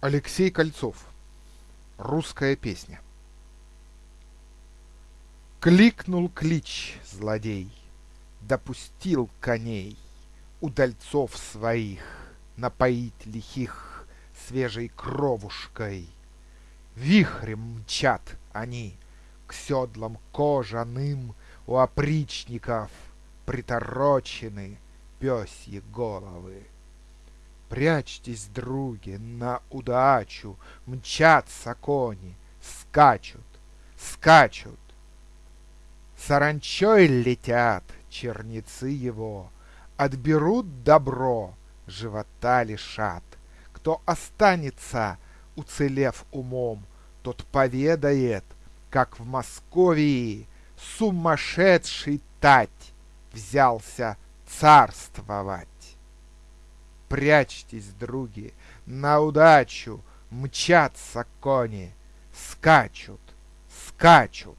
Алексей Кольцов. Русская песня. Кликнул клич злодей, допустил коней Удальцов своих напоить лихих Свежей кровушкой. Вихрем мчат они к седлам кожаным У опричников приторочены пёсьи головы. Прячьтесь, други, на удачу, Мчатся кони, скачут, скачут. Саранчой летят черницы его, Отберут добро, живота лишат. Кто останется, уцелев умом, Тот поведает, как в Московии Сумасшедший тать взялся царствовать. Прячьтесь, други, на удачу Мчатся кони, скачут, скачут.